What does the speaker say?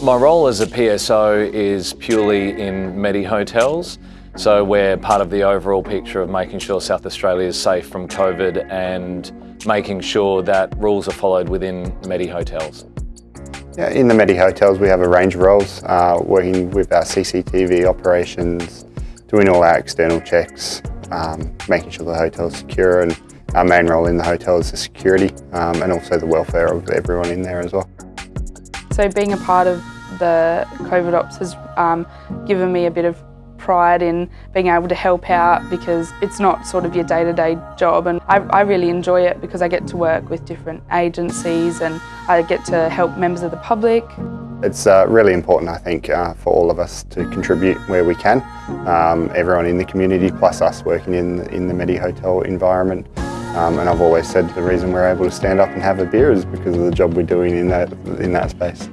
My role as a PSO is purely in Medi hotels. So we're part of the overall picture of making sure South Australia is safe from COVID and making sure that rules are followed within Medi hotels. Yeah, in the Medi hotels we have a range of roles, uh, working with our CCTV operations, doing all our external checks, um, making sure the hotel is secure and our main role in the hotel is the security um, and also the welfare of everyone in there as well. So being a part of the COVID Ops has um, given me a bit of pride in being able to help out because it's not sort of your day-to-day -day job and I, I, really enjoy it because I get to work with different agencies and I get to help members of the public. It's uh, really important I think uh, for all of us to contribute where we can. Um, everyone in the community plus us working in, in the Medi Hotel environment um, and I've always said the reason we're able to stand up and have a beer is because of the job we're doing in that, in that space.